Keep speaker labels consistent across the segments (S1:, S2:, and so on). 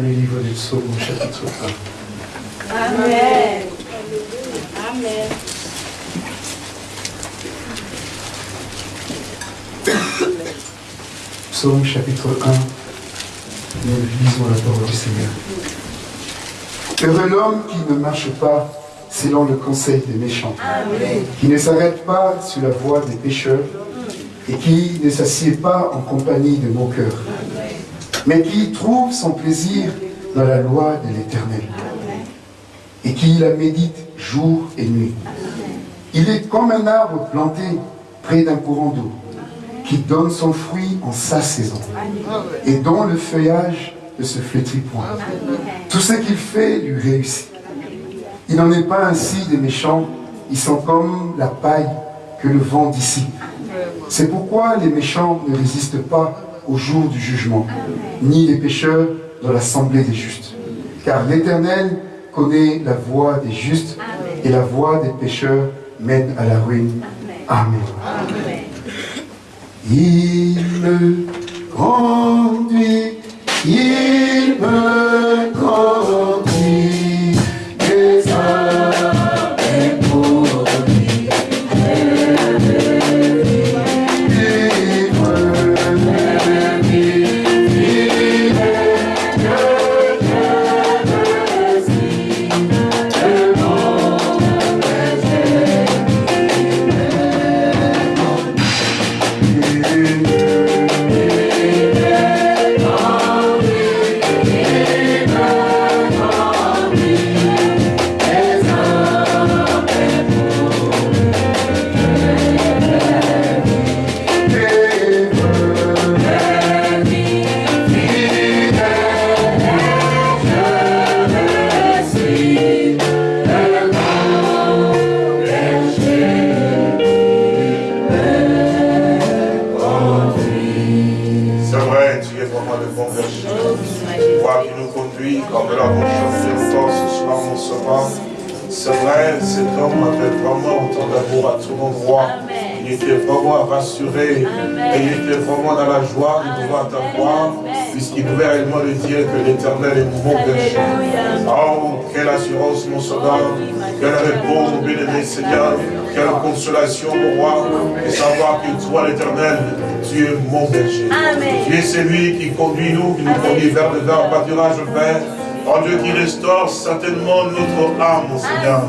S1: Dans les livres du psaume, chapitre
S2: 1. Amen. Amen.
S1: Psaume chapitre 1, nous lisons la parole du Seigneur. Heureux l'homme qui ne marche pas selon le conseil des méchants, qui ne s'arrête pas sur la voie des pécheurs et qui ne s'assied pas en compagnie de mon cœur, mais qui trouve son plaisir dans la loi de l'Éternel et qui la médite jour et nuit. Il est comme un arbre planté près d'un courant d'eau qui donne son fruit en sa saison et dont le feuillage ne se flétrit point. Tout ce qu'il fait lui réussit. Il n'en est pas ainsi des méchants, ils sont comme la paille que le vent dissipe. C'est pourquoi les méchants ne résistent pas au jour du jugement, ni les pécheurs dans l'assemblée des justes. Car l'Éternel connaît la voie des justes et la voie des pécheurs mène à la ruine. Amen. Il me conduit, il me conduit,
S3: mon berger. Tu es celui qui conduit nous, qui nous conduit vers le vers pâturage, Père. Oh Dieu qui restaure certainement notre âme, mon Seigneur.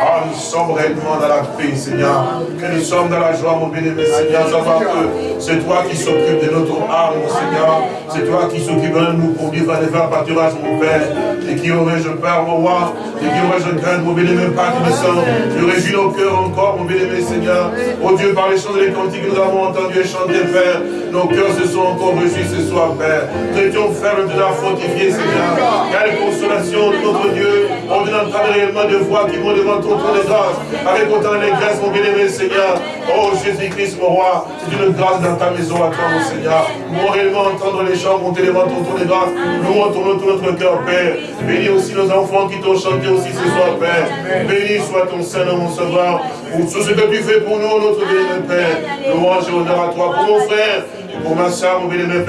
S3: Ah, nous sommes réellement dans la paix, Seigneur. Que nous sommes dans la joie, mon bien-aimé Seigneur. Savoir que c'est toi qui s'occupe de notre âme, mon Seigneur. C'est toi qui s'occupe de nous conduire vers les vers pâturage, mon Père. Et qui aurais-je peur, mon roi? Et qui aurais-je crainte, mon bien-aimé Père qui me semble Tu réjouis nos cœurs encore, mon bien-aimé Seigneur. Oh Dieu, par les chants et les cantiques que nous avons entendus et chanter, Père, nos cœurs se sont encore réjouis ce soir, Père. Nous étions fermes de la fortifier, Seigneur. Quelle consolation de notre Dieu. On vient d'entendre réellement de voix qui vont devant ton trône de grâce. Avec autant d'allégresse, mon bien-aimé Seigneur. Oh Jésus-Christ, mon roi, c'est une grâce dans ta maison à toi, mon Seigneur. Nous réellement entendre les chants monter devant ton trône de grâce. Nous retournons tout notre cœur, Père. Bénis aussi nos enfants qui t'ont chanté aussi ce soir, Père. Bénis soit ton Saint, mon Sauveur, pour tout ce que tu fais pour nous, notre bien-aimé Père. Louange et honneur à toi, pour mon frère, et pour ma soeur, mon bien-aimé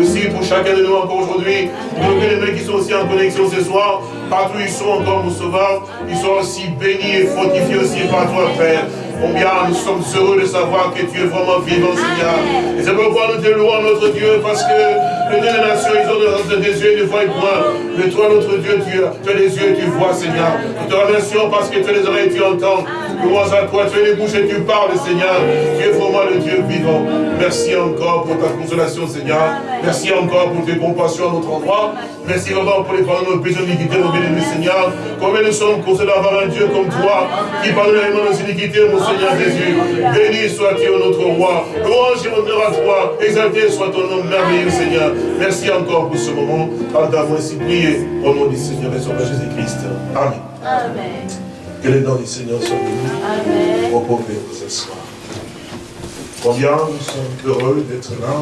S3: aussi pour chacun de nous encore aujourd'hui, pour nos bien-aimés qui sont aussi en connexion ce soir, partout ils sont encore, mon Sauveur, ils sont aussi bénis et fortifiés aussi par toi, Père. Combien nous sommes heureux de savoir que tu es vraiment vivant, Seigneur. Et c'est pourquoi nous te louons, notre Dieu, parce que les deux nations, ils ont des yeux et ne voient point. Mais toi, notre Dieu, tu as, tu as des yeux et tu vois, Seigneur. Nous te remercions parce que tu as les oreilles et tu entends. Louange à toi, tu as les bouches et tu parles, Seigneur. Tu es vraiment le Dieu vivant. Merci encore pour ta consolation, Seigneur. Merci encore pour tes compassions à notre endroit. Merci vraiment pour les pardons de nos péchés d'iniquité, mon bien-aimé Seigneur. Combien nous sommes consolés d'avoir un Dieu comme toi, qui pardonne réellement nos iniquités, mon Seigneur Jésus. Béni sois-tu, notre roi. Louange et honneur à toi. Exalté soit ton nom merveilleux, Seigneur. Merci encore pour ce moment. Entends-moi ainsi prier au nom du Seigneur et Sauveur Jésus-Christ. Amen.
S2: Amen.
S3: Que les dents du Seigneur soient bénis.
S2: Amen.
S3: Vous pouvez vous asseoir. Combien nous sommes heureux d'être là,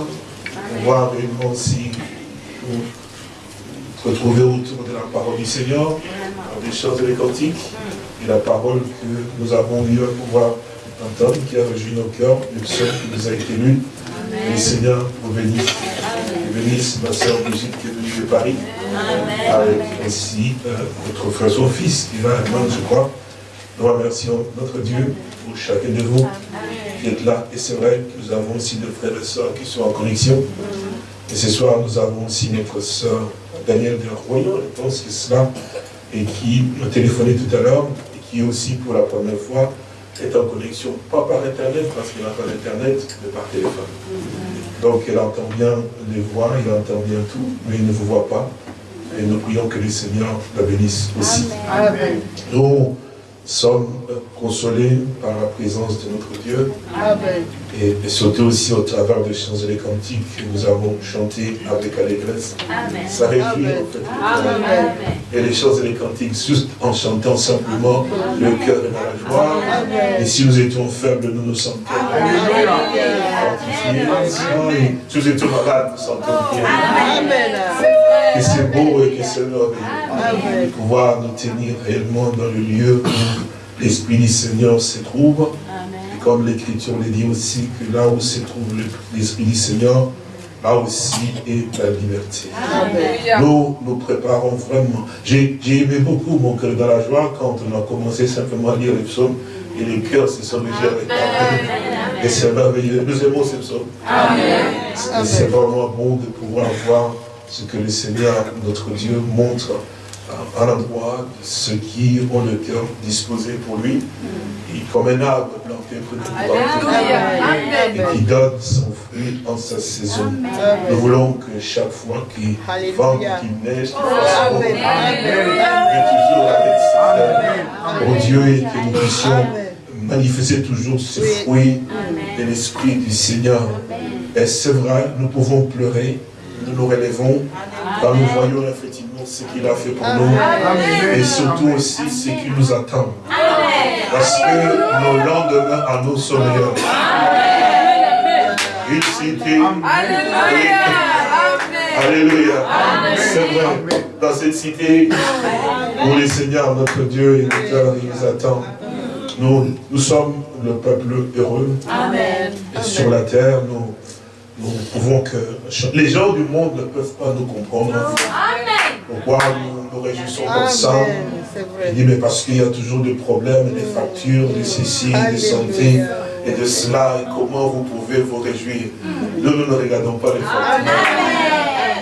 S3: pouvoir réellement aussi nous retrouver autour de la parole du Seigneur, dans les chants et les cantiques, et la parole que nous avons eu à pouvoir entendre, qui a réjoui nos cœurs, le psaume qui nous a été lu. Et Seigneur vous bénisse. bénisse ma soeur Brigitte qui est venue de Paris, avec aussi euh, notre frère, son fils qui va à je crois. Nous remercions notre Dieu pour chacun de vous qui êtes là. Et c'est vrai que nous avons aussi des frères et sœurs qui sont en connexion. Et ce soir, nous avons aussi notre sœur Danielle de Royan, je pense que c'est cela, et qui m'a téléphoné tout à l'heure, et qui aussi pour la première fois est en connexion, pas par Internet, parce qu'il n'a pas d'Internet, mais par téléphone. Donc elle entend bien les voix, il entend bien tout, mais il ne vous voit pas. Et nous prions que le Seigneur la bénisse aussi.
S2: Amen.
S3: Nous sommes consolés par la présence de notre Dieu.
S2: Amen.
S3: Et, et surtout aussi au travers des chants et des cantiques que nous avons chantés avec allégresse.
S2: Amen.
S3: Ça réjouit en fait.
S2: Amen.
S3: Et les chants et les cantiques, juste en chantant simplement, le cœur dans la joie. Et si nous étions faibles, nous nous sentons fortifiés. Si nous étions malades, nous sentons bien. Que c'est beau et que c'est merveilleux de pouvoir nous tenir réellement dans le lieu où l'Esprit du Seigneur se trouve. Et comme l'Écriture le dit aussi, que là où se trouve le- l'Esprit du Seigneur, là aussi est la liberté. Nous nous préparons vraiment. J'ai aimé beaucoup mon cœur dans la joie quand on a commencé simplement à lire les psaumes et les cœurs se sont avec la Et c'est merveilleux. Nous aimons ces psaumes. Et c'est vraiment bon de pouvoir voir ce que le Seigneur, notre Dieu, montre à à l'endroit de ceux qui ont le cœur disposé pour lui, et comme un arbre planté près de et qui donne son fruit en sa saison. Nous voulons que chaque fois qu'il vente, qu'il neige, qu'il fasse beau, mais toujours avec cette pour Dieu et que nous puissions manifester toujours ce fruit de l'Esprit du Seigneur. Et c'est vrai, nous pouvons pleurer, nous nous relevons quand nous voyons effectivement ce qu'il a fait pour nous et surtout aussi ce qui nous attend. Parce que nos lendemains à nous sont meilleurs. Une cité. Alléluia. C'est vrai. Dans cette cité où le Seigneur, notre Dieu, l'auteur, il nous attend. Nous, nous sommes le peuple heureux. Et sur la terre, nous, nous pouvons que... Les gens du monde ne peuvent pas nous comprendre. Pourquoi nous nous réjouissons comme ça? Il dit, mais parce qu'il y a toujours des problèmes, des factures, de ceci, de santé, et de cela, et comment vous pouvez vous réjouir? Nous, nous ne regardons pas les factures.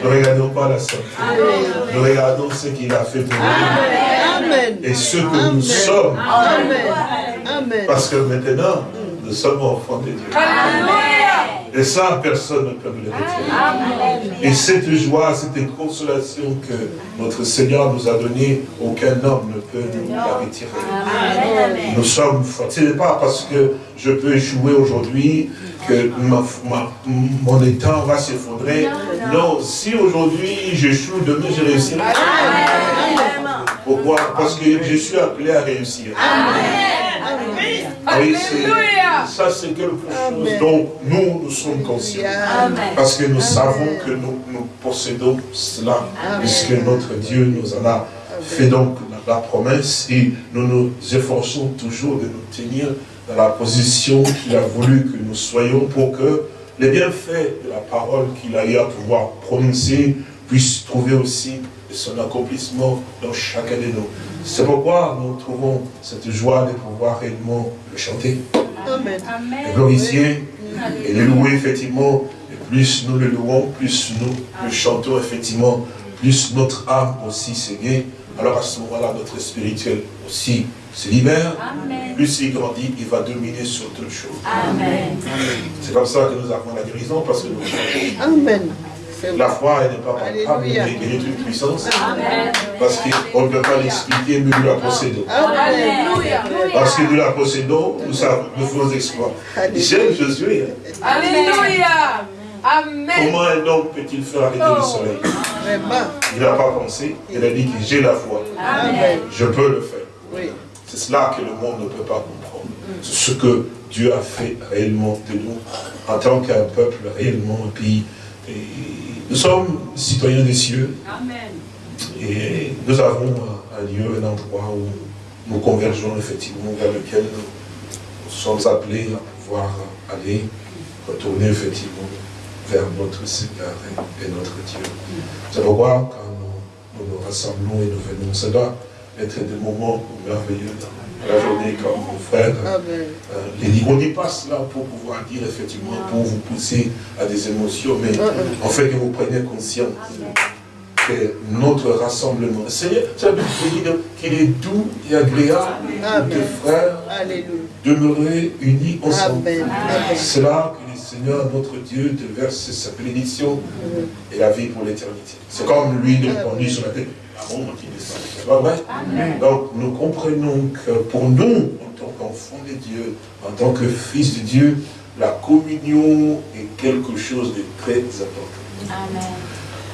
S3: Nous ne regardons pas la santé. Nous regardons ce qu'il a fait pour nous. Et ce que nous sommes. Parce que maintenant, nous sommes enfants de Dieu. Et ça, personne ne peut nous le retirer. Et cette joie, cette consolation que notre Seigneur nous a donnée, aucun homme ne peut nous la retirer. Nous sommes forts. Ce n'est pas parce que je peux jouer aujourd'hui que ma- ma- mon état va s'effondrer. Non, si aujourd'hui j'échoue, demain je réussirai. Pourquoi? Parce que je suis appelé à réussir. Oui, c'est- ça c'est quelque chose dont nous, nous sommes conscients. Parce que nous savons que nous, nous possédons cela, puisque notre Dieu nous en a fait donc la, la promesse. Et nous nous efforçons toujours de nous tenir dans la position qu'il a voulu que nous soyons pour que les bienfaits de la parole qu'il a eu à pouvoir prononcer puissent trouver aussi son accomplissement dans chacun de nous. C'est pourquoi nous trouvons cette joie de pouvoir réellement le chanter et le louer effectivement. Et plus nous le louons, plus nous le chantons effectivement, plus notre âme aussi s'égaye. Alors à ce moment-là, notre spirituel aussi se libère. Plus il grandit, il va dominer sur toutes choses. C'est comme ça que nous avons la guérison parce que nous chantons.
S4: Amen.
S3: La foi, elle n'est pas palpable,
S4: Alléluia.
S3: elle est une puissance. Parce qu'on ne peut pas l'expliquer, mais nous la possédons.
S4: Alléluia.
S3: Parce que nous la possédons, nous savons, nous faisons exploits. J'aime Josué. hein.
S2: Alléluia. Amen.
S3: Comment un homme peut-il faire arrêter le soleil? Il n'a pas pensé, il a dit que j'ai la foi.
S4: Amen.
S3: Je peux le faire.
S4: Oui.
S3: C'est cela que le monde ne peut pas comprendre. C'est ce que Dieu a fait réellement de nous, en tant qu'un peuple réellement, et puis et nous sommes citoyens des cieux, et nous avons un, lieu, un endroit où nous convergeons effectivement vers lequel nous, sommes appelés à pouvoir aller, retourner effectivement vers notre Seigneur et, notre Dieu. C'est pourquoi quand nous, nous nous rassemblons et nous venons, doit être des moments merveilleux dans la journée comme mon frère.
S4: Amen.
S3: Euh, les dit, on n'est pas cela pour pouvoir dire effectivement, pour vous pousser à des émotions, mais en fait que vous preniez conscience que notre rassemblement, Seigneur, ça veut dire qu'il est doux et agréable
S4: Amen.
S3: de frères demeurer unis ensemble.
S4: Amen. Amen.
S3: C'est là que le Seigneur, notre Dieu, te verse sa bénédiction et la vie pour l'éternité. C'est comme l'huile répandue sur la tête. Ah pas vrai Donc nous comprenons que pour nous, en tant qu'enfants de Dieu, en tant que fils de Dieu, la communion est quelque chose de très important.
S5: Amen.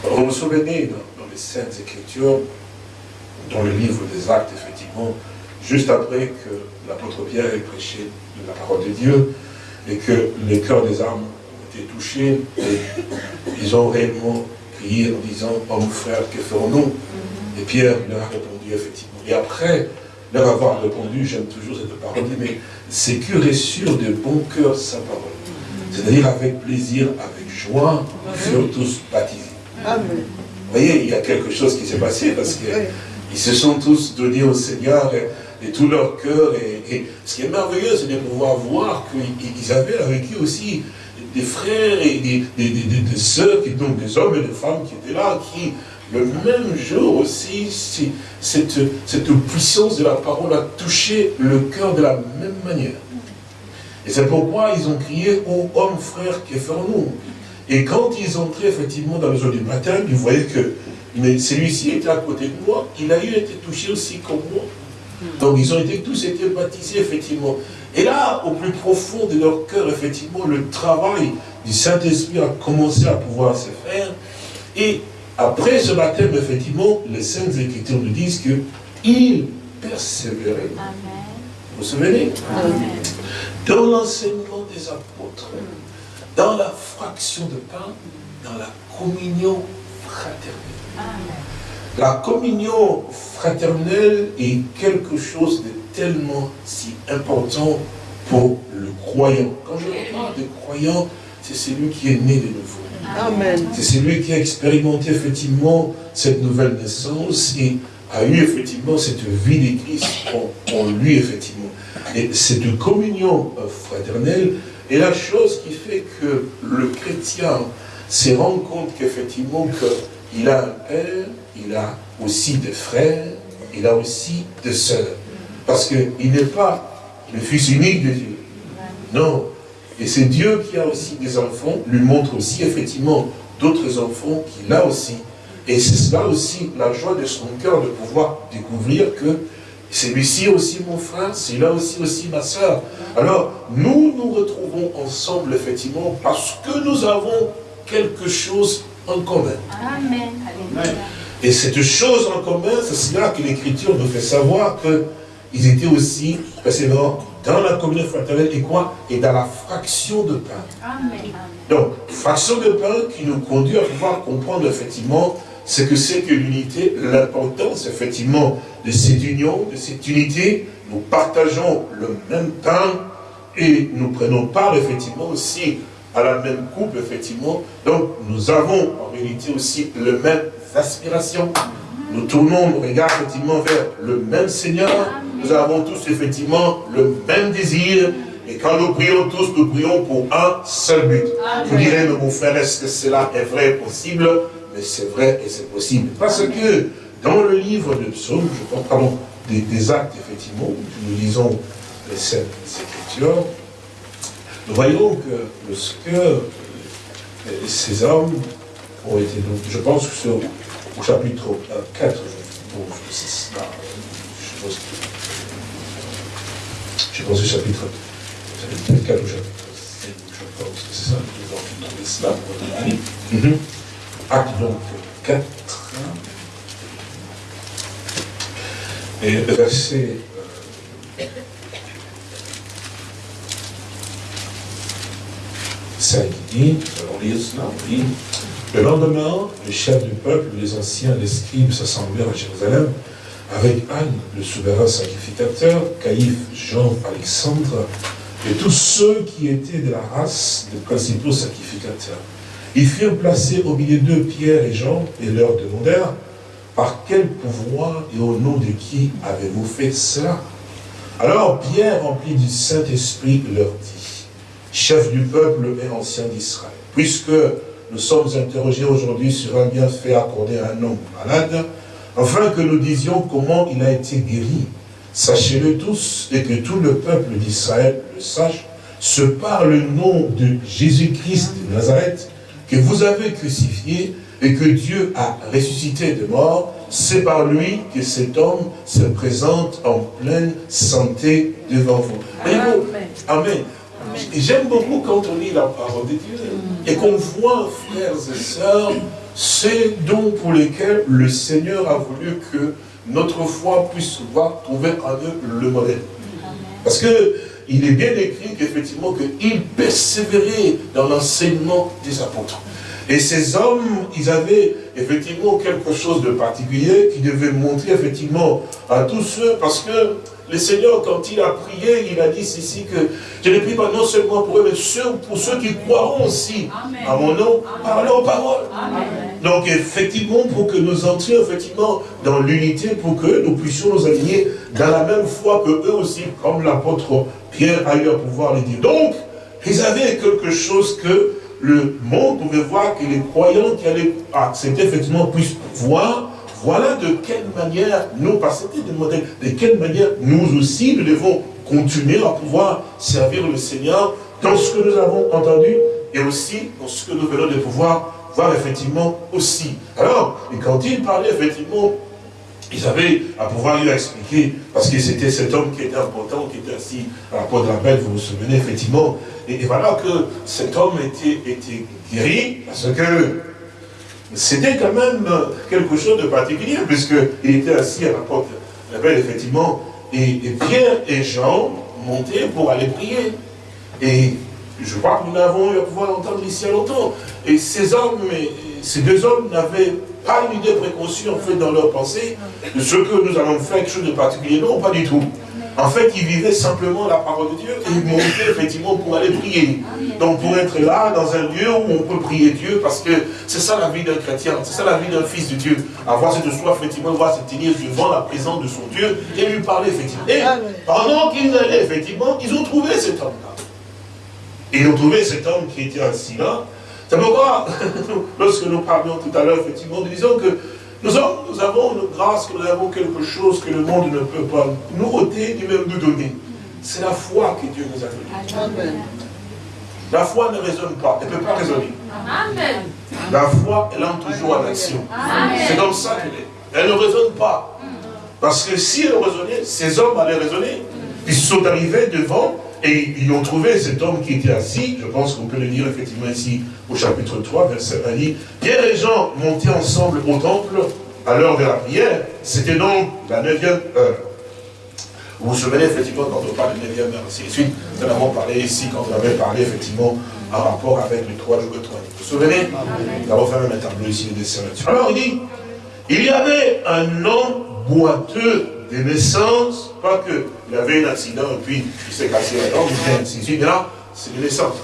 S3: Vous vous souvenez, dans, dans les Saintes Écritures, dans le livre des Actes, effectivement, juste après que l'apôtre Pierre ait prêché la parole de Dieu, et que les cœurs des âmes ont été touchés, et ils ont réellement crié en disant, homme frère, que ferons-nous? Et Pierre leur a répondu, effectivement. Et après leur avoir répondu, j'aime toujours cette parole, mais c'est que reçurent de bon cœur sa parole. C'est-à-dire avec plaisir, avec joie, ils furent tous baptisés.
S4: Amen.
S3: Vous voyez, il y a quelque chose qui s'est passé parce qu'ils
S4: Oui.
S3: se sont tous donnés au Seigneur et, et tout leur cœur. Et, et ce qui est merveilleux, c'est de pouvoir voir qu'ils avaient avec eux aussi des frères et des, des, des, des- des sœurs, qui, donc des hommes et des femmes qui étaient là, qui, le même jour aussi, si- cette, puissance de la parole a touché le cœur de la même manière. Et c'est pourquoi ils ont crié, ô homme frère, que ferons-nous? Et quand ils entraient effectivement dans le jour du matin, ils voyaient que celui-ci était à côté de moi, il a eu été touché aussi comme moi. Donc ils ont été tous été baptisés, effectivement. Et là, au plus profond de leur cœur, effectivement, le travail du Saint-Esprit a commencé à pouvoir se faire. Et après ce baptême, effectivement, les Saintes Écritures nous disent que ils persévéraient.
S5: Amen.
S3: Vous vous souvenez?
S5: Amen.
S3: dans l'enseignement des apôtres, dans la fraction de pain, dans la communion fraternelle.
S5: Amen.
S3: La communion fraternelle est quelque chose de tellement si important pour le croyant. Quand je parle de croyant, c'est celui qui est né de nouveau. C'est celui qui a expérimenté effectivement cette nouvelle naissance et a eu effectivement cette vie de Christ en, en lui, effectivement. Et cette communion euh, fraternelle est la chose qui fait que le chrétien se rend compte qu'effectivement qu'il a un père, il a aussi des frères, il a aussi des sœurs. Parce qu'il n'est pas le fils unique de Dieu. Non. Et c'est Dieu qui a aussi des enfants, lui montre aussi effectivement d'autres enfants qu'il a aussi. Et c'est cela aussi la joie de son cœur de pouvoir découvrir que celui-ci aussi mon frère, celui-là aussi aussi ma soeur. Alors nous nous retrouvons ensemble effectivement parce que nous avons quelque chose en commun.
S5: Amen.
S3: Et cette chose en commun, c'est cela que l'Écriture nous fait savoir qu'ils étaient aussi précédemment dans la communion fraternelle et quoi? Et dans la fraction de pain.
S5: Amen.
S3: Donc, fraction de pain qui nous conduit à pouvoir comprendre effectivement ce que c'est que l'unité, l'importance effectivement de cette union, de cette unité. Nous partageons le même pain et nous prenons part effectivement aussi à la même coupe effectivement. Donc, nous avons en réalité aussi les mêmes aspirations. Nous tournons nos regards effectivement vers le même Seigneur. Nous avons tous effectivement le même désir. Et quand nous prions tous, nous prions pour un seul but. Vous direz, mais mon frère, est-ce que cela est vrai et possible? Mais c'est vrai et c'est possible. Parce que dans le livre de Psaume, je pense, pardon, des, des actes, effectivement, où nous lisons les Saintes Écritures, nous voyons que de ces hommes ont été, donc, je pense que c'est au, chapitre euh, 4, bon, c'est cela, je pense que, je pense que chapitre, chapitre 4 ou chapitre 5, je pense que c'est ça, nous avons trouvé cela pour. Mhm. Acte donc 4, et verset euh, 5 dit, on lit cela, on dit, le lendemain, le chef du peuple, les anciens, les scribes s'assemblèrent à Jérusalem avec Anne, le souverain sacrificateur, Caïphe, Jean, Alexandre, et tous ceux qui étaient de la race des principaux sacrificateurs. Ils furent placés au milieu d'eux Pierre et Jean et leur demandèrent par quel pouvoir et au nom de qui avez-vous fait cela? Alors Pierre, rempli du Saint-Esprit, leur dit, chef du peuple et ancien d'Israël, puisque nous sommes interrogés aujourd'hui sur un bienfait accordé à un homme malade, afin que nous disions comment il a été guéri. Sachez-le tous et que tout le peuple d'Israël le sache, ce par le nom de Jésus-Christ de Nazareth, que vous avez crucifié et que Dieu a ressuscité de mort, c'est par lui que cet homme se présente en pleine santé devant vous. Amen. Amen. J'aime beaucoup quand on lit la parole de Dieu et qu'on voit, frères et sœurs, ces dons pour lesquels le Seigneur a voulu que notre foi puisse voir trouver en eux le modèle. Parce que il est bien écrit qu'effectivement qu'il persévérait dans l'enseignement des apôtres. Et ces hommes, ils avaient effectivement quelque chose de particulier qui devait montrer effectivement à tous ceux, parce que le Seigneur, quand il a prié, il a dit ceci que je ne prie pas non seulement pour eux, mais pour ceux qui croiront aussi à mon nom, par leurs paroles. Donc effectivement, pour que nous entrions effectivement dans l'unité, pour que nous puissions nous aligner dans la même foi que eux aussi, comme l'apôtre Pierre a eu à pouvoir le dire. Donc, ils avaient quelque chose que le monde pouvait voir, que les croyants qui allaient accepter effectivement puissent voir, voilà de quelle manière nous, c'était des modèles, de quelle manière nous aussi nous devons continuer à pouvoir servir le Seigneur dans ce que nous avons entendu et aussi dans ce que nous venons de pouvoir voir effectivement aussi. Alors, et quand il parlait effectivement ils avaient à pouvoir lui expliquer, parce que c'était cet homme qui était important, qui était assis à la porte de la belle, vous vous souvenez effectivement. Et, voilà que cet homme était guéri, parce que c'était quand même quelque chose de particulier, puisqu'il était assis à la porte la effectivement. Et, Pierre et Jean montaient pour aller prier. Et je crois que nous l'avons eu à pouvoir l'entendre ici à longtemps. Et ces hommes, ces deux hommes n'avaient pas une idée préconçue en fait dans leur pensée de ce que nous allons faire quelque chose de particulier. Non, pas du tout. En fait, ils vivaient simplement la parole de Dieu et ils montaient effectivement pour aller prier. Donc pour être là, dans un lieu où on peut prier Dieu, parce que c'est ça la vie d'un chrétien, c'est ça la vie d'un fils de Dieu. Avoir cette soif, effectivement, voir se tenir devant la présence de son Dieu et lui parler, effectivement. Et pendant qu'ils allaient, effectivement, ils ont trouvé cet homme-là. Et ils ont trouvé cet homme qui était assis là, c'est pourquoi, lorsque nous parlions tout à l'heure, effectivement, nous disons que nous avons, une grâce, que nous avons quelque chose que le monde ne peut pas nous ôter, ni même nous donner. C'est la foi que Dieu nous a donnée. La foi ne raisonne pas, elle ne peut pas raisonner. Amen. La foi, elle entre toujours en action. C'est comme ça qu'elle est. Elle ne raisonne pas. Parce que si elle raisonnait, ces hommes allaient raisonner. Ils sont arrivés devant et ils ont trouvé cet homme qui était assis, je pense qu'on peut le lire effectivement ici au chapitre 3, verset 1, dit, Pierre et Jean montaient ensemble au temple. À l'heure de la prière, c'était donc la neuvième heure. Vous vous souvenez effectivement quand on parle de neuvième heure, ainsi de suite, nous en avons parlé ici quand on avait parlé effectivement en rapport avec les trois jours de trois Vous vous souvenez? Nous avons fait même un tableau ici de dessin là-dessus. Alors il dit, il y avait un homme boiteux de naissance, pas qu'il avait un accident et puis il s'est cassé la jambe, ainsi là, c'est de naissance.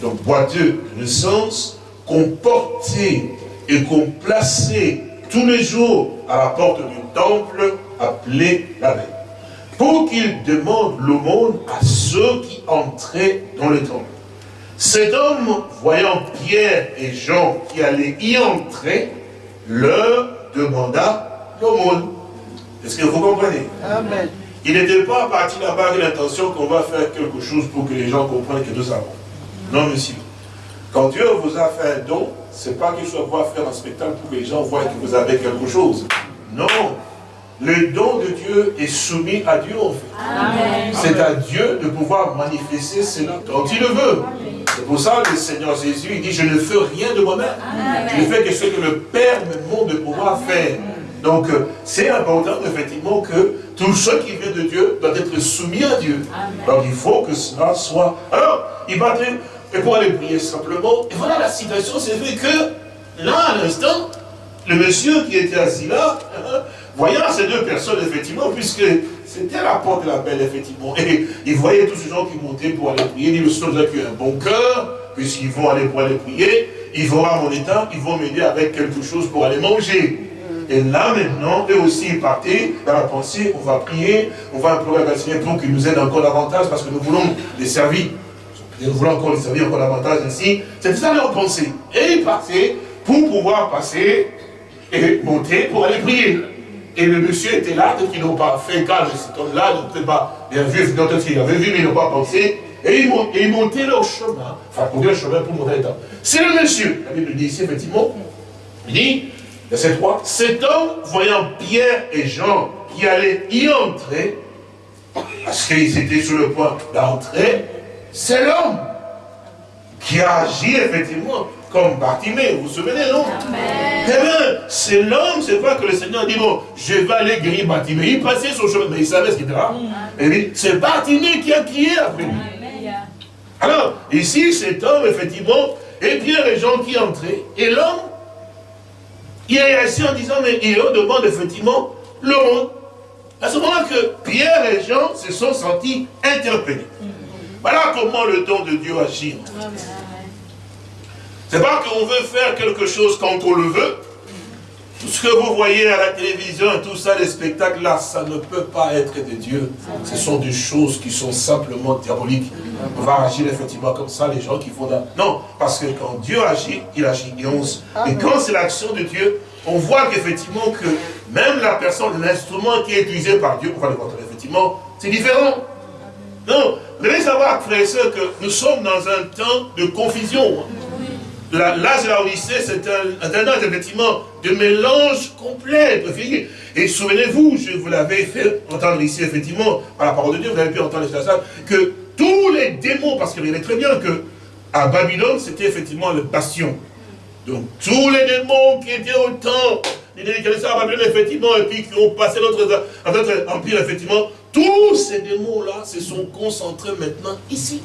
S3: Donc boiteux de naissance, qu'on portait et qu'on plaçait tous les jours à la porte du temple appelé la veille. Pour qu'il demande l'aumône à ceux qui entraient dans le temple. Cet homme, voyant Pierre et Jean qui allaient y entrer, leur demanda l'aumône. Est-ce que vous comprenez? Amen. Il n'était pas parti là-bas avec l'intention qu'on va faire quelque chose pour que les gens comprennent que nous avons. Non, monsieur. Quand Dieu vous a fait un don, ce n'est pas qu'il soit voir faire un spectacle pour que les gens voient que vous avez quelque chose. Non. Le don de Dieu est soumis à Dieu en fait. C'est à Dieu de pouvoir manifester cela quand il le veut. C'est pour ça que le Seigneur Jésus il dit, je ne fais rien de moi-même. Je ne fais que ce que le Père me montre de pouvoir faire. Donc, euh, c'est important, effectivement, que tout ce qui vient de Dieu doit être soumis à Dieu. Donc, il faut que cela soit... Alors, il battait, et pour aller prier simplement, et voilà la situation, c'est fait que, là, à l'instant, le monsieur qui était assis là, voyant ces deux personnes, effectivement, puisque c'était la porte de la belle, effectivement, et il voyait tous ces gens qui montaient pour aller prier, il dit, le Seigneur qui a un bon cœur, puisqu'ils vont aller pour aller prier, il faut voir mon état, ils vont m'aider avec quelque chose pour aller manger. Et là maintenant, eux aussi ils partaient dans la pensée, on va prier, on va implorer le Seigneur pour qu'il nous aide encore davantage parce que nous voulons les servir. Et nous voulons encore les servir encore davantage ainsi. C'est ça leur pensée. Et ils partaient pour pouvoir passer et monter pour aller prier. Et le monsieur était là, donc ils n'ont pas fait cas de cet homme-là, donc peut pas bien vu, ils avaient vu, mais ils n'ont pas pensé. Et ils, ils montaient leur chemin, enfin, pour le chemin pour monter l'état. C'est le monsieur, la Bible dit ici, effectivement, il dit, verset 3, cet homme, voyant Pierre et Jean qui allaient y entrer, parce qu'ils étaient sur le point d'entrer, c'est l'homme qui a agi effectivement comme Bartimée, vous vous souvenez, non? Eh bien, c'est l'homme, c'est pas que le Seigneur dit, bon, je vais aller guérir Bartimée. Il passait son chemin, mais il savait ce qu'il était là. Et dit, c'est Bartimée qui a crié après lui. Alors, ici, cet homme, effectivement, et Pierre et Jean qui entraient, et l'homme, il est assis en disant, mais il leur demande effectivement le monde. À ce moment-là que Pierre et Jean se sont sentis interpellés. Voilà comment le don de Dieu agit. C'est pas qu'on veut faire quelque chose quand on le veut. Tout ce que vous voyez à la télévision, tout ça, les spectacles là, ça ne peut pas être de Dieu. Ce sont des choses qui sont simplement diaboliques. On va agir effectivement comme ça, les gens qui font. Non, parce que quand Dieu agit, il agit. Et, on et quand c'est l'action de Dieu, on voit qu'effectivement que même la personne, l'instrument qui est utilisé par Dieu, on va le voir effectivement, c'est différent. Non, vous devez savoir, frères et sœurs, que nous sommes dans un temps de confusion. L'âge de la Odyssée, c'est un, âge effectivement de mélange complet. Et souvenez-vous, je vous l'avais fait entendre ici, effectivement, par la parole de Dieu, vous avez pu entendre salle, que tous les démons, parce qu'il avait très bien que à Babylone, c'était effectivement le bastion. Donc tous les démons qui étaient au temps, à Babylone, effectivement, et puis qui ont passé notre, notre empire, effectivement, tous ces démons-là se sont concentrés maintenant ici.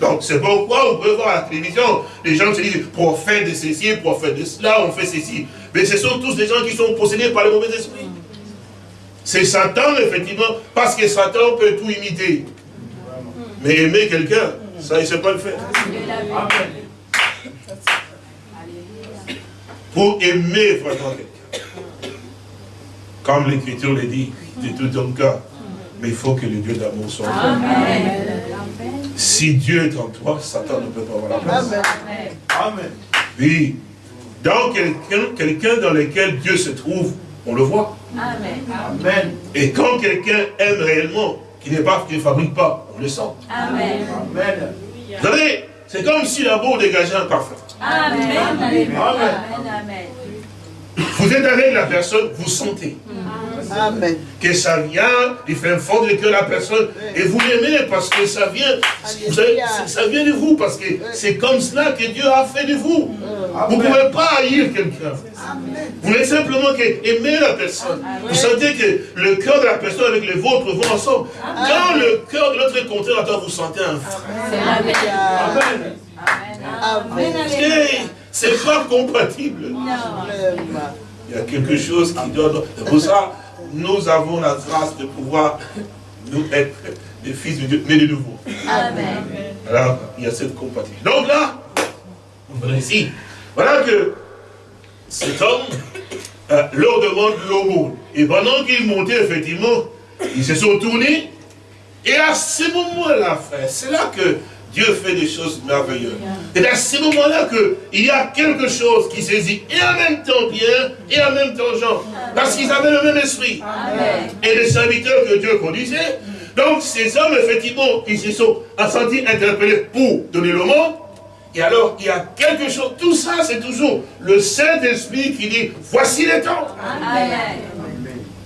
S3: Donc c'est pourquoi vous pouvez voir à la télévision, les gens se disent prophète de ceci, prophète de cela, on fait ceci. Mais ce sont tous des gens qui sont possédés par le mauvais esprit. C'est Satan, effectivement, parce que Satan peut tout imiter. Mais aimer quelqu'un, ça, il ne sait pas le faire. Pour aimer vraiment quelqu'un. Comme l'Écriture le dit, de tout ton cœur. Mais il faut que le Dieu d'amour soit en toi. Si Dieu est en toi, Satan ne peut pas avoir la place.
S4: Amen.
S3: Oui. Dans quelqu'un quelqu'un dans lequel Dieu se trouve, on le voit.
S4: Amen.
S3: Et quand quelqu'un aime réellement, qui n'est pas, qui ne fabrique pas, on le sent.
S4: Amen.
S3: Vous savez, c'est comme si la boue dégageait un parfum. Vous êtes avec la personne, vous sentez
S4: Amen.
S3: Que ça vient du fin fond du cœur de la personne et vous l'aimez parce que ça vient, vous savez, ça- vient de vous parce que c'est comme cela que Dieu a fait de vous. Vous ne pouvez pas haïr quelqu'un. Vous voulez simplement que aimer la personne. Vous sentez que le cœur de la personne avec le vôtre vont ensemble. Quand le cœur de l'autre contraire à toi, vous sentez un frère.
S4: Amen. Amen.
S3: Hey, C'est pas compatible. Il y a quelque chose qui doit... C'est pour ça, nous avons la grâce de pouvoir nous être des fils de Dieu, mais de nouveau. Alors, il y a cette compatibilité. Donc là, voilà ici, voilà que cet homme euh, leur demande l'aumône. Et pendant qu'ils montaient, effectivement, ils se sont tournés. Et à ce moment-là, frère, c'est là que Dieu fait des choses merveilleuses. Et à ce moment-là qu'il y a quelque chose qui saisit et en même temps Pierre et en même temps Jean. Parce qu'ils avaient le même esprit. Et les serviteurs que Dieu conduisait. Donc ces hommes, effectivement, ils se sont sentis interpellés pour donner le monde. Et alors, il y a quelque chose, tout ça, c'est toujours le Saint-Esprit qui dit, voici les temps.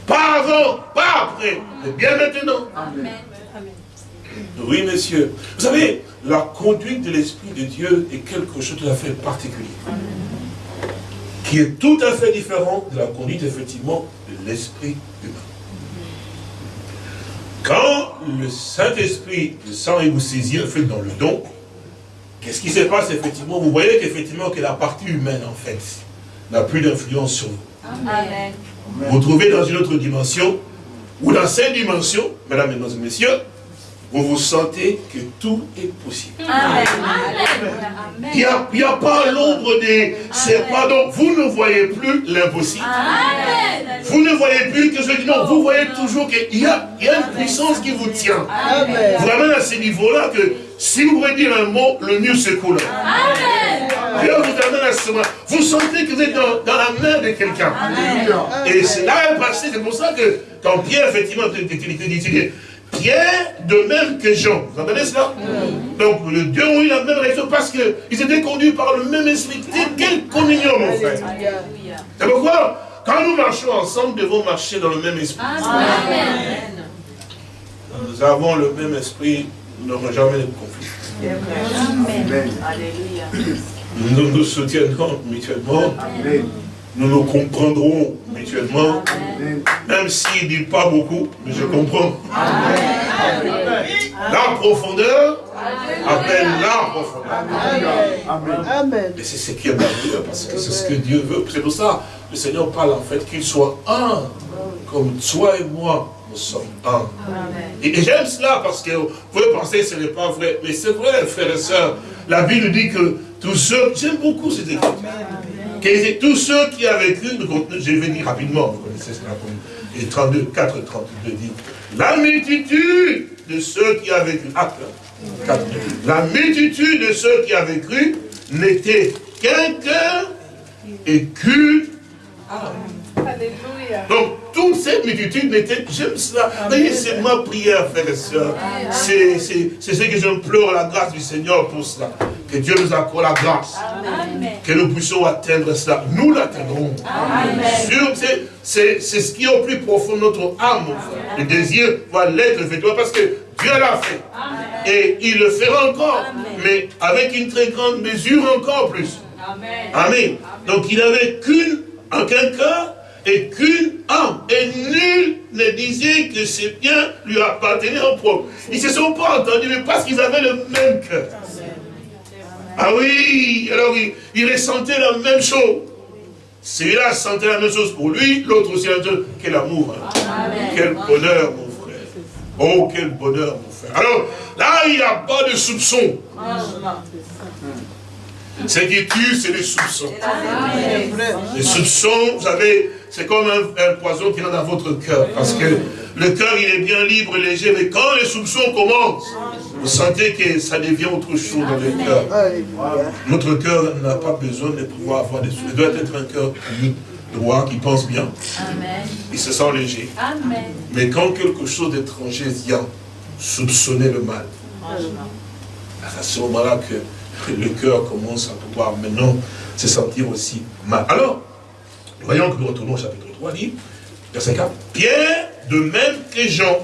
S3: Pas avant, pas après, mais bien maintenant. Oui, monsieur. Vous savez, la conduite de l'Esprit de Dieu est quelque chose de tout à fait particulier. Qui est tout à fait différent de la conduite, effectivement, de l'Esprit humain. Quand le Saint-Esprit descend et vous saisit, en fait, dans le don, qu'est-ce qui se passe, effectivement? Vous voyez qu'effectivement, que la partie humaine, en fait, n'a plus d'influence sur vous. Vous vous trouvez dans une autre dimension, ou dans cette dimension, mesdames, mesdames et messieurs, vous vous sentez que tout est possible.
S4: Amen.
S3: Il n'y a, il y a pas l'ombre des serpents, donc vous ne voyez plus l'impossible. Vous ne voyez plus que je dis non, vous voyez toujours qu'il y a, il y a une puissance qui vous tient.
S4: Amen.
S3: Vous ramène à ce niveau-là que si vous pouvez dire un mot, le mur se coule.
S4: Amen.
S3: Dieu vous amène à ce moment. Vous sentez que vous êtes dans, dans la main de quelqu'un. Et c'est là le passé, c'est pour ça que quand Pierre, effectivement, tu- Pierre, de même que Jean, vous entendez cela? Donc, les deux ont eu la même réaction parce qu'ils étaient conduits par le même esprit. Quelle communion, mon frère C'est pourquoi, quand nous marchons ensemble, nous devons marcher dans le même esprit.
S4: Amen.
S3: Nous avons le même esprit, nous n'aurons jamais de conflit.
S4: Amen. Alléluia.
S3: Nous nous soutiendrons mutuellement,
S1: Amen.
S3: Nous nous comprendrons mutuellement, même s'il ne dit pas beaucoup, mais je comprends. La profondeur appelle la profondeur.
S1: Amen.
S3: Et c'est ce qui est merveilleux, parce que c'est ce que Dieu veut. C'est pour ça le Seigneur parle en fait qu'il soit un, comme toi et moi, nous sommes un. Et, et j'aime cela parce que vous pouvez penser que ce n'est pas vrai, mais c'est vrai, frères et sœurs. La Bible dit que tous ceux, j'aime beaucoup cette écriture, que tous ceux qui avaient cru, je vais dire rapidement, vous connaissez cela, comme- et 32, 4, 32 dit, la multitude de ceux qui avaient cru, 4, la multitude de ceux qui avaient cru n'était qu'un cœur et qu'une
S2: Alléluia.
S3: donc, toute cette multitude n'était, j'aime cela. Voyez, c'est ma prière, frères et sœurs. C'est ce que j'implore la grâce du Seigneur pour cela. Que Dieu nous accorde la grâce.
S4: Amen.
S3: Que nous puissions atteindre cela. Nous l'atteindrons. C'est- ce qui est au plus profond de notre âme. Le désir va l'être, effectivement, parce que Dieu l'a fait. Et il le fera encore. Mais avec une très grande mesure encore plus. Amen. Donc il n'avait qu'une, en qu'un cœur et qu'une âme. Et nul ne disait que ces biens lui appartenaient en propre. Ils ne se sont pas entendus, mais parce qu'ils avaient le même cœur. Ah oui, alors ils, ils ressentaient la même chose. Celui-là sentait la même chose pour lui, l'autre aussi la même chose. Quel amour, hein. quel bonheur, mon frère. Oh, quel bonheur, mon frère. Alors, là, il n'y a pas de soupçon. Ce qui tue, c'est les soupçons. Les soupçons, vous savez, c'est comme un, un poison qui rentre dans votre cœur. Parce que le cœur, il est bien libre, léger, mais quand les soupçons commencent, vous sentez que ça devient autre chose dans le cœur. Notre cœur n'a pas besoin de pouvoir avoir des soupçons. Il doit être un cœur pur, droit, qui pense bien.
S4: Amen.
S3: Il se sent léger.
S4: Amen.
S3: Mais quand quelque chose d'étranger vient soupçonner le mal, à ce moment-là que le cœur commence à pouvoir maintenant se sentir aussi mal. Alors, voyons que nous retournons au chapitre 3, dit, verset 4, Pierre, de même que Jean,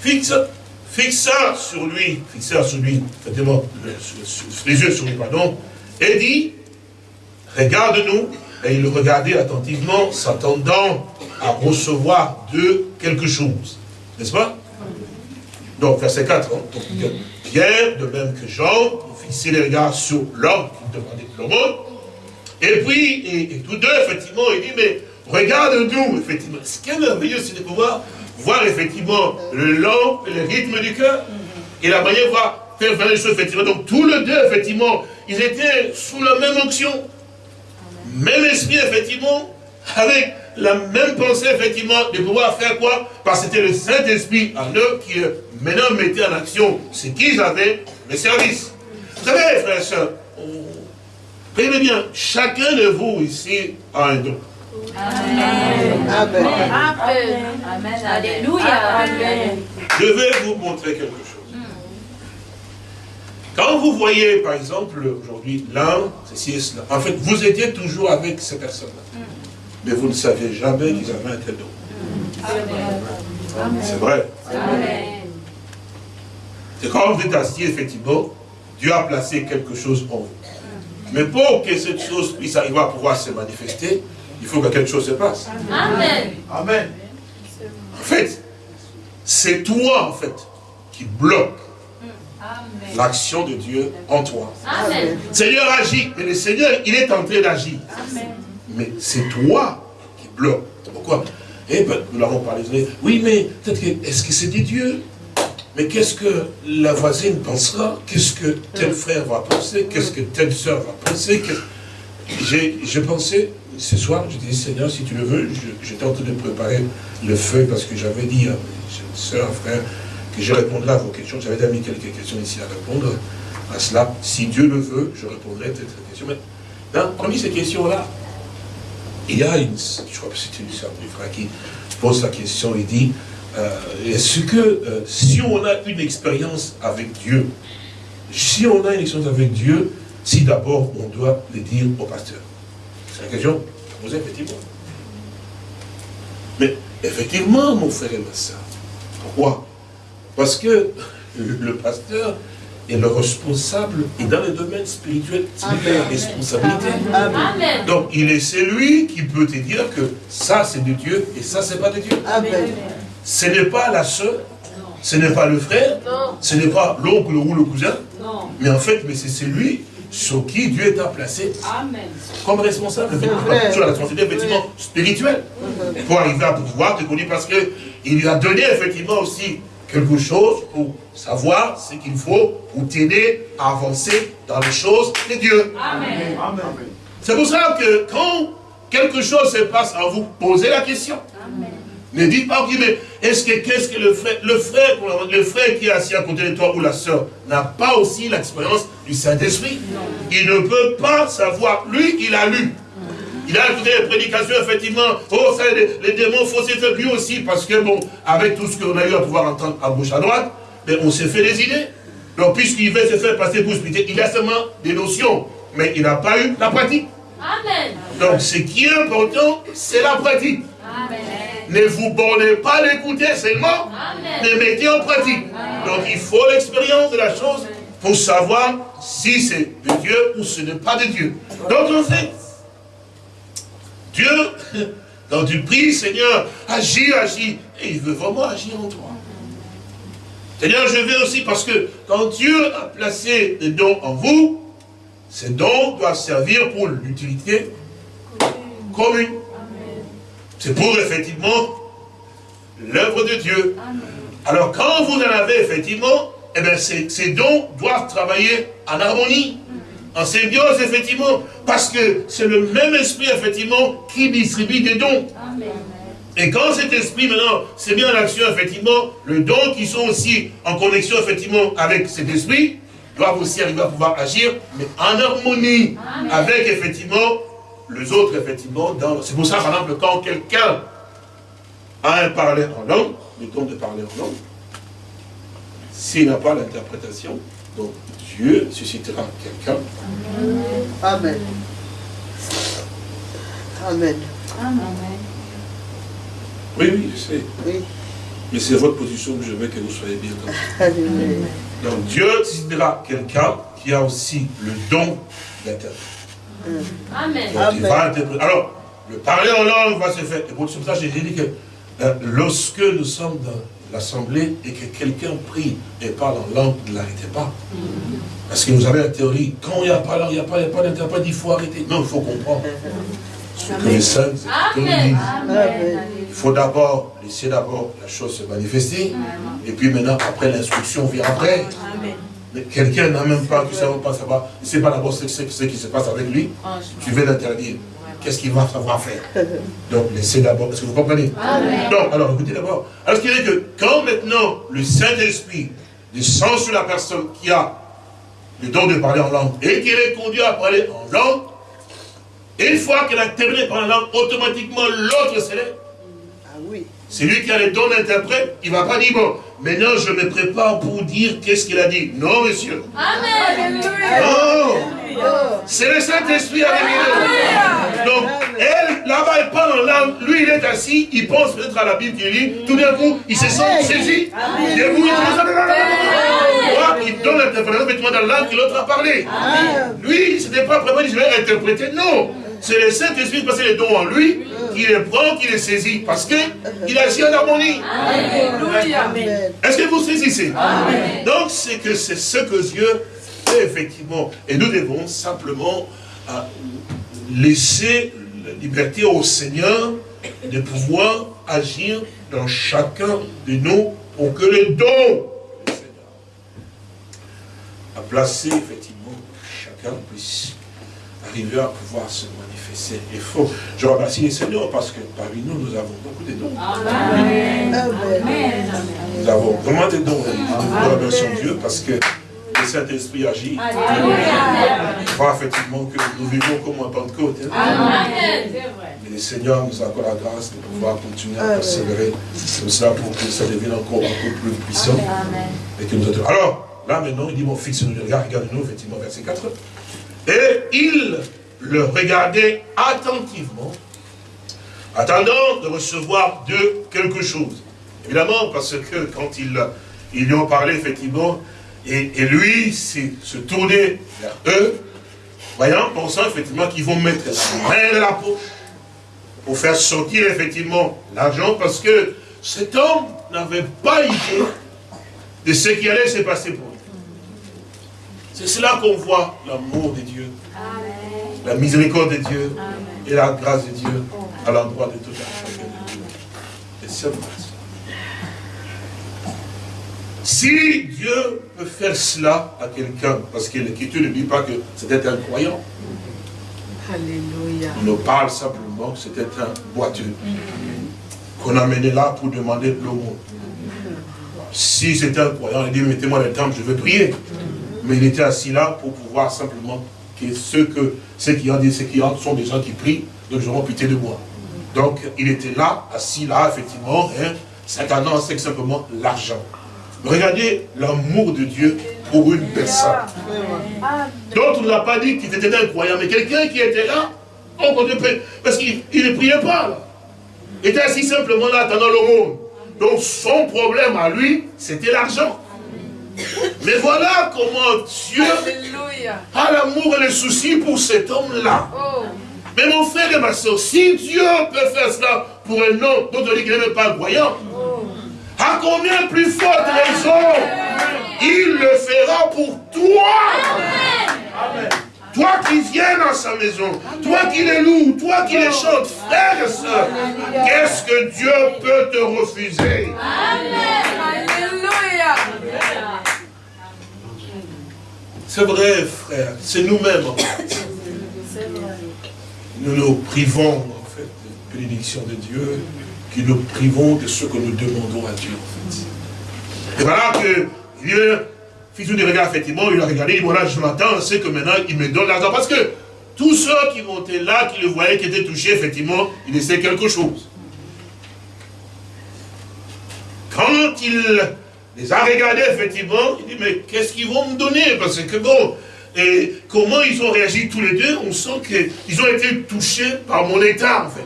S3: fixe, fixa sur lui, fixa sur lui, effectivement, sur- les yeux sur lui, pardon, et dit, regarde-nous, et il le regardait attentivement, s'attendant à recevoir de quelque chose. N'est-ce pas? Donc, verset 4. hein. Pierre, de même que Jean, fixait les regards sur l'homme qui demandait de l'aumône. Et puis, et, tous deux, effectivement, il dit, mais regarde-nous, effectivement. Ce qui est merveilleux, c'est de pouvoir voir, effectivement, le long, le rythme du cœur, et la manière de voir faire faire les choses, effectivement. Donc, tous les deux, effectivement, ils étaient sous la même onction, même esprit, effectivement, avec la même pensée, effectivement, de pouvoir faire quoi? Parce que c'était le Saint-Esprit en eux qui, euh, maintenant, mettait en action ce qu'ils avaient, le service. Vous savez, frères et sœurs, on- Regardez bien, chacun de vous ici a un don.
S4: Amen.
S2: Amen.
S4: Amen. Alléluia. Amen.
S3: Je vais vous montrer quelque chose. Quand vous voyez, par exemple, aujourd'hui, l'un, ceci et cela, en fait, vous étiez toujours avec ces personnes-là. Mais vous ne saviez jamais qu'ils avaient un tel don. C'est vrai.
S4: Amen.
S3: C'est quand vous êtes assis, effectivement, Dieu a placé quelque chose en vous. Mais pour que cette chose puisse arriver à pouvoir se manifester, il faut que quelque chose se passe.
S4: Amen.
S1: Amen.
S3: En fait, c'est toi, en fait, qui bloque l'action de Dieu en toi.
S4: Amen.
S3: Seigneur agit, mais le Seigneur, il est en train d'agir. Mais c'est toi qui bloque. Pourquoi? Et ben, nous l'avons parlé. Oui, mais peut-être que, est-ce que c'est des dieux Mais qu'est-ce que la voisine pensera? Qu'est-ce que tel frère va penser? Qu'est-ce que telle soeur va penser? J'ai pensé, ce soir, je dis, Seigneur, si tu le veux, j'étais en train de préparer le feu parce que j'avais dit à mes soeurs, frères, que je répondrais à vos questions. J'avais déjà mis quelques questions ici à répondre à cela. Si Dieu le veut, je répondrai à cette question. Mais, parmi ces questions-là, il y a une, je crois que c'est une sœur du frère qui pose la question, il dit, est-ce que euh, si on a une expérience avec Dieu, si on a une expérience avec Dieu, si d'abord on doit le dire au pasteur? C'est la question posée effectivement. Mais effectivement, mon frère et ma soeur, pourquoi? Parce que le pasteur, et le responsable est dans le domaine spirituel, c'est la responsabilité.
S4: Amen.
S3: Donc il est celui qui peut te dire que ça c'est de Dieu et ça c'est pas de Dieu.
S5: Amen.
S3: Ce n'est pas la soeur, ce n'est pas le frère, ce n'est pas l'oncle ou le cousin, mais en fait mais c'est celui sur qui Dieu t'a placé
S4: Amen.
S3: comme responsable. Sur la responsabilité effectivement spirituelle. Pour arriver à pouvoir te connaître parce qu'il lui a donné effectivement aussi quelque chose pour savoir ce qu'il faut pour t'aider à avancer dans les choses de Dieu.
S4: Amen.
S3: C'est pour ça que quand quelque chose se passe en vous, posez la question. Ne dites pas, mais est-ce que qu'est-ce que le frère, le frère, le frère qui est assis à côté de toi ou la soeur n'a pas aussi l'expérience du Saint-Esprit? Il ne peut pas savoir. Lui, il a lu. Il a écouté les prédications, effectivement. Oh, ça, les, démons faussaient lui aussi, parce que, bon, avec tout ce qu'on a eu à pouvoir entendre à gauche, à droite, mais on s'est fait des idées. Donc, puisqu'il veut se faire passer pour spirituel, il a seulement des notions, mais il n'a pas eu la pratique.
S4: Amen.
S3: Donc, ce qui est important, c'est la pratique.
S4: Amen.
S3: Ne vous bornez pas à l'écouter seulement, mais mettez en pratique. Donc, il faut l'expérience de la chose pour savoir si c'est de Dieu ou ce n'est pas de Dieu. Donc, en fait, Dieu, quand tu pries, Seigneur, agis, agis, et il veut vraiment agir en toi. Seigneur, je veux aussi parce que quand Dieu a placé des dons en vous, ces dons doivent servir pour l'utilité commune. C'est pour effectivement l'œuvre de Dieu. Alors quand vous en avez effectivement, eh bien, ces, ces dons doivent travailler en harmonie en symbiose, effectivement, parce que c'est le même esprit, effectivement, qui distribue des dons. Et quand cet esprit, maintenant, c'est bien en action, effectivement, le don qui sont aussi en connexion, effectivement, avec cet esprit, doivent aussi arriver à pouvoir agir, mais en harmonie avec, effectivement, les autres, effectivement. C'est pour ça, par exemple, quand quelqu'un a un parler en langue, le don de parler en langue, s'il n'a pas l'interprétation, donc Dieu suscitera quelqu'un.
S5: Amen. Amen.
S3: Oui, oui, je sais.
S5: Oui.
S3: Mais c'est votre position que je veux que vous soyez bien comme ça.
S5: Alléluia.
S3: Donc Dieu suscitera quelqu'un qui a aussi le don d'interpréter.
S4: Amen.
S3: Donc il va interpréter. Alors, le parler en langue va se faire. Et pour ça, j'ai dit que euh, lorsque nous sommes dans l'assemblée et que quelqu'un prie et parle en langue, ne l'arrêtez pas. Parce que vous avez la théorie, quand il n'y a pas langue, il n'y a pas, pas d'interprète, il faut arrêter. Non, il faut comprendre. Ce que les saints
S4: Amen.
S3: Il faut d'abord laisser d'abord la chose se manifester. Et puis maintenant, après, l'instruction vient après. Mais quelqu'un n'a même pas, tu ne sais pas savoir, il ne sait pas d'abord ce, ce, qui se passe avec lui. Tu veux l'interdire. Qu'est-ce qu'il va savoir faire? Donc, laissez d'abord, est-ce que vous comprenez? Donc, alors, écoutez d'abord. Alors, ce qui dire que quand maintenant le Saint-Esprit descend sur la personne qui a le don de parler en langue et qui est conduit à parler en langue, une fois qu'elle a terminé par la langue, automatiquement l'autre s'élève.
S5: Ah
S3: C'est lui qui a le don d'interprète, il ne va pas dire, bon, maintenant je me prépare pour dire qu'est-ce qu'il a dit. Non, monsieur.
S4: Amen.
S3: Non. C'est le Saint-Esprit avec nous. Donc, elle, là-bas, elle parle en langue. Lui, il est assis, il pense peut-être à la Bible qu'il lit. Tout d'un coup, il se sent saisi. Debout, il il donne l'interprétation effectivement dans la langue que l'autre a parlé. Lui, ce n'était pas vraiment dit, je vais interpréter. Non. C'est le Saint-Esprit qui passe les dons en lui, qui les prend, qui les saisit. Parce qu'il agit en harmonie. Est-ce que vous saisissez? Donc, c'est que c'est ce que Dieu fait effectivement. Et nous devons simplement euh, laisser la liberté au Seigneur de pouvoir agir dans chacun de nous pour que le don que le Seigneur a placé, effectivement, chacun puisse arriver à pouvoir se manifester. Il faut, je remercie le Seigneur parce que parmi nous, nous avons beaucoup de dons.
S5: Amen.
S3: Nous avons vraiment des dons. Nous remercions Dieu parce que le Saint-Esprit agit. Il faut effectivement que nous vivons comme en Pentecôte. hein.
S2: Amen.
S3: Mais le Seigneur nous accorde la grâce de pouvoir continuer à persévérer comme cela pour que ça devienne encore beaucoup plus puissant. Et que nous autres- Alors, là maintenant, il dit, mon fils, nous regarde, regarde-nous, effectivement, verset 4. Et il le regardait attentivement, attendant de recevoir de quelque chose. Évidemment, parce que quand ils, lui ont parlé, effectivement, et, lui se tournait vers eux, voyant, pensant effectivement qu'ils vont mettre la main dans la poche pour faire sortir effectivement l'argent, parce que cet homme n'avait pas idée de ce qui allait se passer pour lui. C'est cela qu'on voit l'amour de Dieu, la miséricorde de Dieu et la grâce de Dieu à l'endroit de tout un chacun de Dieu. Et c'est vrai. Si Dieu peut faire cela à quelqu'un, parce que l'Écriture ne dit pas que c'était un croyant,
S5: Alléluia.
S3: il nous parle simplement que c'était un boiteux qu'on amenait là pour demander de l'aumône. Si c'était un croyant, il dit mettez-moi le temple, je veux prier. Mais il était assis là pour pouvoir simplement ceux, que, qui ont dit, ceux qui ont, sont des gens qui prient, donc ils auront pitié de moi. Donc il était là, assis là, effectivement, hein, s'attendant c'est simplement l'argent. Regardez l'amour de Dieu pour une personne. D'autres ne l'a pas dit qu'il était un croyant, mais quelqu'un qui était là, on parce qu'il il ne priait pas là. Il était assis simplement là attendant le monde. Donc son problème à lui, c'était l'argent. Mais voilà comment Dieu
S5: Alléluia.
S3: a l'amour et le souci pour cet homme-là. Mais mon frère et ma soeur, si Dieu peut faire cela pour un homme dont on dit qu'il n'est pas croyant, à combien plus forte raison il le fera pour toi. Toi qui viens dans sa maison, toi qui les loues, toi qui les chantes, frères et sœurs, qu'est-ce que Dieu peut te refuser? C'est vrai, frère, c'est nous-mêmes. Nous nous privons en fait de bénédiction de Dieu, qui nous privons de ce que nous demandons à Dieu en fait. Et voilà que Dieu, fils de regard, effectivement, il a regardé, il dit, voilà, je m'attends à ce que maintenant il me donne l'argent. Parce que tous ceux qui être là, qui le voyaient, qui étaient touchés, effectivement, il essaient quelque chose. Quand il les a regardés, effectivement, il dit, mais qu'est-ce qu'ils vont me donner? Parce que bon, et comment ils ont réagi tous les deux, on sent qu'ils ont été touchés par mon état, en fait.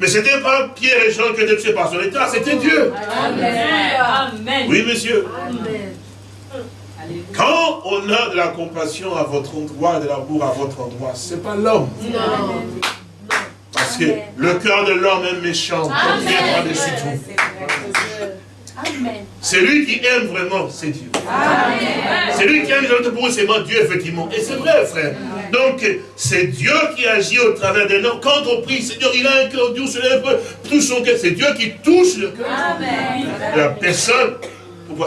S3: Mais ce n'était pas Pierre et Jean qui étaient touchés par son état, c'était Dieu.
S2: Amen.
S3: Oui, monsieur. Quand on a de la compassion à votre endroit, de l'amour à votre endroit, ce n'est pas l'homme. Parce que le cœur de l'homme est méchant, comme vient par-dessus tout. C'est lui qui aime vraiment, c'est Dieu. C'est lui qui aime les autres pour eux, c'est moi, Dieu, effectivement. Et c'est vrai, frère. Donc, c'est Dieu qui agit au travers des noms. Quand on prie, Seigneur, il a un cœur doux, se lève, touche son cœur. C'est Dieu qui touche le cœur la personne.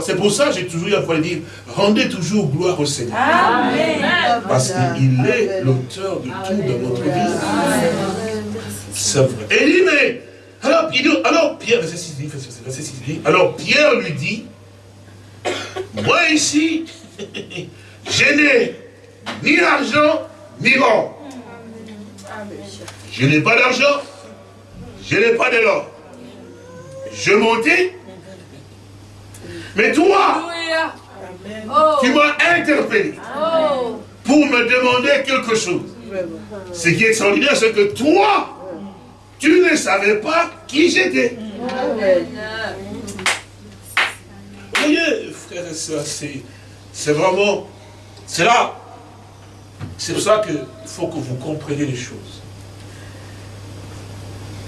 S3: C'est pour ça que j'ai toujours eu à pouvoir dire, rendez toujours gloire au Seigneur. Parce qu'il est l'auteur de tout dans notre vie. C'est vrai. Et il dit, mais, alors, Pierre, verset 6, dit, verset 6, verset 6, dit, alors Pierre lui dit, moi ici, je n'ai ni argent, ni or. Je n'ai pas d'argent, je n'ai pas de l'or. Je montais, mais toi, tu m'as interpellé pour me demander quelque chose. Ce qui est extraordinaire, c'est que toi, tu ne savais pas qui j'étais. Voyez, frères et c'est vraiment, c'est là, c'est pour ça qu'il faut que vous compreniez les choses.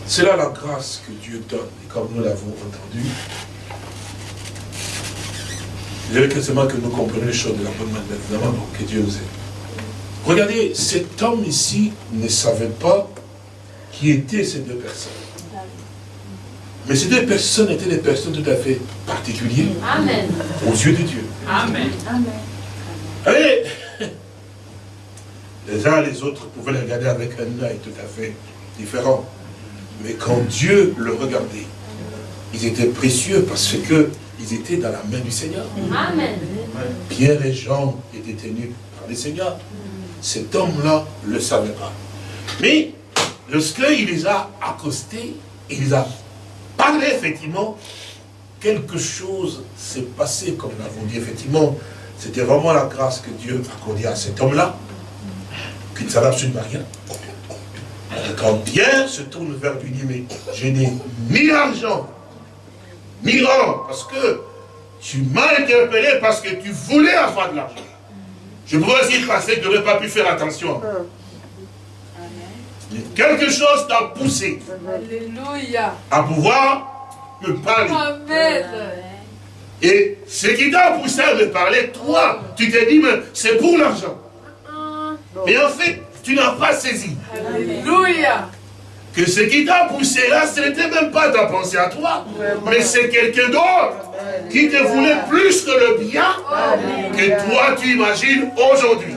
S3: C'est là la grâce que Dieu donne, et comme nous l'avons entendu, il est seulement que nous comprenions les choses de la bonne manière, évidemment, que Dieu nous aide. Regardez, cet homme ici ne savait pas qui étaient ces deux personnes. Mais ces deux personnes étaient des personnes tout à fait particulières
S4: Amen.
S3: aux yeux de Dieu.
S2: Amen.
S3: Allez Les uns et les autres pouvaient les regarder avec un œil tout à fait différent. Mais quand Dieu le regardait, ils étaient précieux parce qu'ils étaient dans la main du Seigneur.
S4: Amen.
S3: Pierre et Jean étaient tenus par le Seigneur. Cet homme-là ne le savait pas. Mais lorsqu'il les a accostés, il les a parlé effectivement, quelque chose s'est passé, comme nous l'avons dit, effectivement, c'était vraiment la grâce que Dieu a accordée à cet homme-là, qui ne savait absolument rien. Quand Pierre se tourne vers lui, dit, mais je n'ai ni argent, ni or, parce que tu m'as interpellé parce que tu voulais avoir de l'argent. Je pourrais aussi passer que tu n'aurais pas pu faire attention. Quelque chose t'a poussé
S2: Alléluia.
S3: à pouvoir me parler.
S2: Amen.
S3: Et ce qui t'a poussé à me parler, toi, tu t'es dit, mais c'est pour l'argent. Mais en fait, tu n'as pas saisi
S2: Alléluia.
S3: que ce qui t'a poussé là, ce n'était même pas ta pensée à toi, mais c'est quelqu'un d'autre qui te voulait plus que le bien que toi tu imagines aujourd'hui.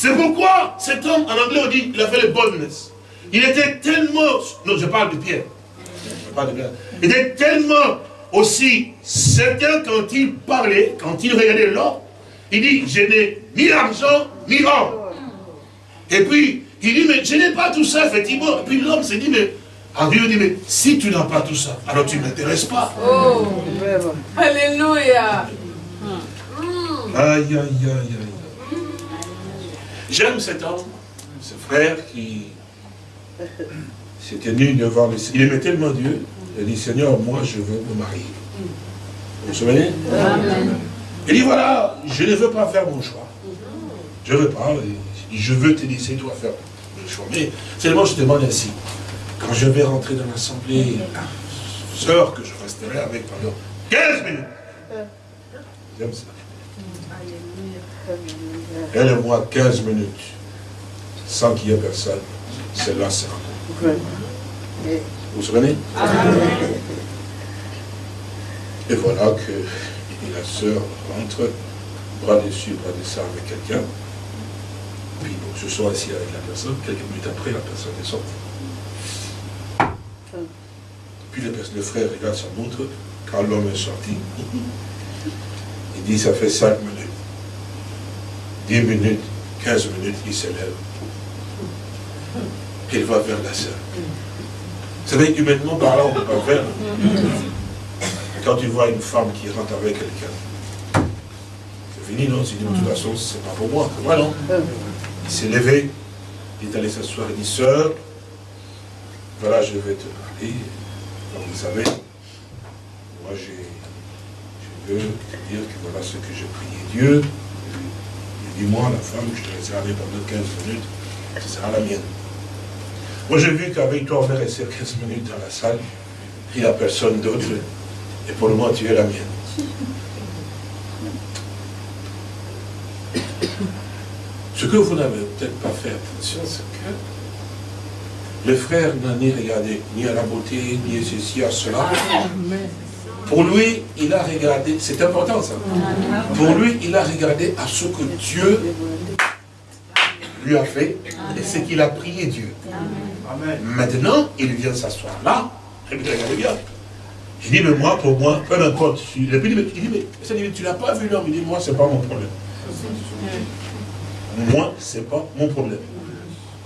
S3: C'est pourquoi cet homme, en anglais on dit, il a fait le boldness. Il était tellement, non je parle de Pierre, Je parle de Pierre. il était tellement aussi certain quand il parlait, quand il regardait l'or, il dit, je n'ai ni argent, ni or. Et puis, il dit, mais je n'ai pas tout ça, effectivement. Et puis l'homme s'est dit, mais, en Dieu dit, mais si tu n'as pas tout ça, alors tu ne m'intéresses pas.
S2: Oh. Alléluia.
S3: Aïe, aïe, aïe, aïe. J'aime cet homme, ce frère qui s'est tenu devant le Il aimait tellement Dieu, il a dit, Seigneur, moi je veux me marier. Vous vous souvenez? Il dit, voilà, je ne veux pas faire mon choix. Je ne veux pas, je veux te laisser toi faire le choix. Mais seulement je demande ainsi, quand je vais rentrer dans l'assemblée, sœur que je resterai avec pendant 15 minutes. J'aime ça. Elle et moi, 15 minutes, sans qu'il y ait personne, c'est là, c'est Vous vous souvenez? Et voilà que la sœur rentre, bras dessus, bras dessous avec quelqu'un. Puis bon, je suis assis avec la personne, quelques minutes après, la personne est sortie. Puis le, le frère regarde sa montre, quand l'homme est sorti, il dit, ça fait 5 minutes. 10 minutes, 15 minutes, il se lève. Il va vers la sœur. Vous savez, humainement parlant, on ne peut pas faire. Quand tu vois une femme qui rentre avec quelqu'un, c'est fini, non? Il dit, de toute façon, c'est pas pour moi. Moi, non? Il s'est levé, il est allé s'asseoir, il dit, sœur, voilà, je vais te parler. Vous savez, moi, j'ai je veux te dire que voilà ce que j'ai prié Dieu. Il dit, moi, la femme, je te laisserai aller pendant 15 minutes, ce sera la mienne. Moi, j'ai vu qu'avec toi, on est resté 15 minutes dans la salle, il n'y a personne d'autre, et pour moment, tu es la mienne. Ce que vous n'avez peut-être pas fait attention, c'est que le frère n'a ni regardé ni à la beauté, ni à ceci, à cela. Pour lui, il a regardé, c'est important ça. Pour lui, il a regardé à ce que Dieu lui a fait et ce qu'il a prié Dieu. Maintenant, il vient s'asseoir là, et puis regardez bien. Il dit, mais moi, pour moi, peu importe. Il dit, mais, il dit, mais tu n'as pas vu l'homme Il dit, moi, ce n'est pas mon problème. Moi, ce n'est pas mon problème.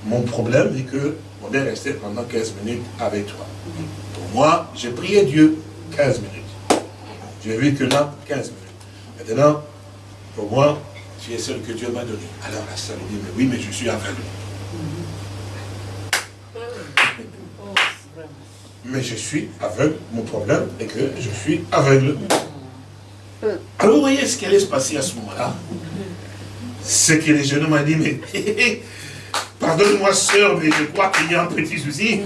S3: Mon problème est que on est resté pendant 15 minutes avec toi. Pour moi, j'ai prié Dieu 15 minutes. J'ai que là, 15 minutes. Maintenant, pour moi, tu es celle que Dieu m'a donnée. Alors la salle dit, mais oui, mais je suis aveugle. Mais je suis aveugle. Mon problème est que je suis aveugle. Alors vous voyez ce qui allait se passer à ce moment-là? C'est que les jeunes m'ont dit, mais pardonne-moi sœur, mais je crois qu'il y a un petit souci.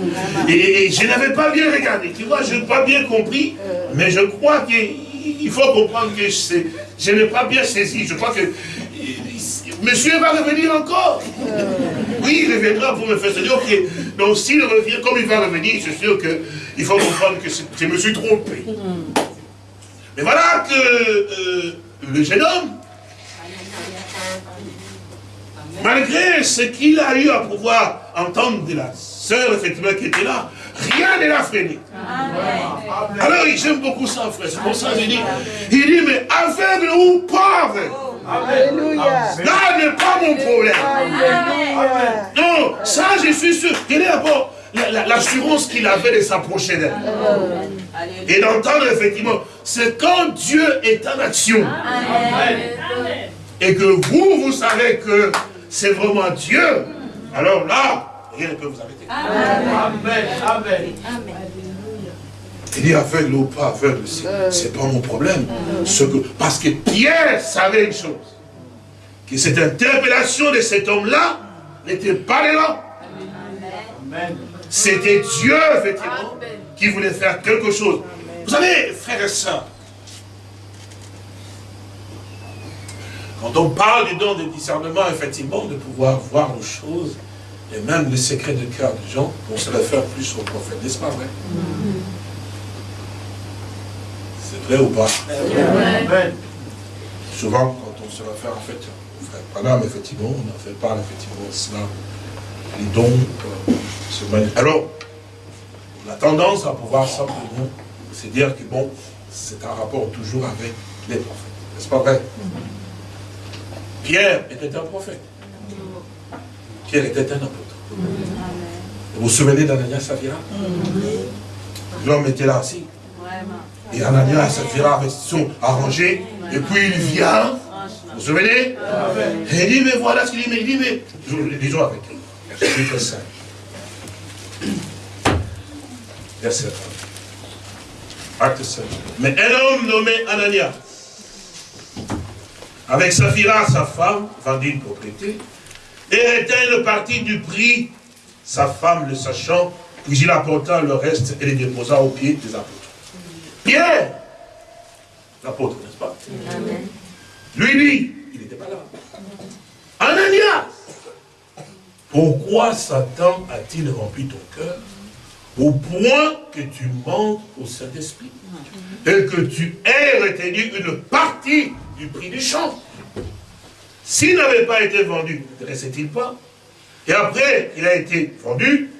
S3: Et, je n'avais pas bien regardé, tu vois, je n'ai pas bien compris, mais je crois qu'il faut comprendre que je, je n'ai pas bien saisi. Je crois que monsieur va revenir encore. Oui, il reviendra pour me faire se dire, ok. Donc s'il revient, comme il va revenir, je suis sûr qu'il faut comprendre que je me suis trompé. Mais voilà que euh, le jeune homme, malgré ce qu'il a eu à pouvoir entendre de la sœur, effectivement, qui était là, rien ne l'a freiné. Alors, j'aime beaucoup ça, frère. C'est pour ça que je dis, il dit, mais aveugle ou pauvre, Alléluia. Là n'est pas mon problème. Non, ça, je suis sûr. Quelle est d'abord l'assurance qu'il avait de s'approcher d'elle Et d'entendre effectivement, c'est quand Dieu est en action. Et que vous, vous savez que c'est vraiment Dieu. Alors là, rien ne peut vous arrêter. Amen. Amen. Il dit aveugle ou pas aveugle, c'est pas mon problème. Parce que Pierre savait une chose, que cette interpellation de cet homme-là n'était pas là. C'était Dieu, effectivement, qui voulait faire quelque chose. Vous savez, frères et sœurs, quand on parle du don de discernement, effectivement, de pouvoir voir les choses, et même les secrets de cœur des gens, on se réfère plus au prophète, n'est-ce pas vrai? C'est vrai ou pas? Souvent, quand on se réfère en fait au frère Panam, effectivement, on en fait parle effectivement cela, les dons euh, Alors, on a tendance à pouvoir simplement se dire que bon, c'est un rapport toujours avec les prophètes. N'est-ce pas vrai? Pierre était un prophète. Pierre était un apôtre. Vous vous souvenez d'Anania Safira L'homme était là aussi. Et Anania et Safira sont arrangés. Et puis il vient. Vous vous souvenez Et il dit, mais voilà ce qu'il dit. Mais il dit, mais. Disons avec lui. Verset 5. Verset 1. Acte 5. Mais un homme nommé Anania, avec Saphira, sa femme, vendit une propriété, et était une partie du prix, sa femme le sachant, puis il apporta le reste et les déposa aux pieds des apôtres. Pierre, l'apôtre, n'est-ce pas? Amen. Lui, lui, il n'était pas là. Ananias, pourquoi Satan a-t-il rempli ton cœur au point que tu manques au Saint-Esprit et que tu aies retenu une partie du prix du champ S'il n'avait pas été vendu, ne restait-il pas? Et après, il a été vendu.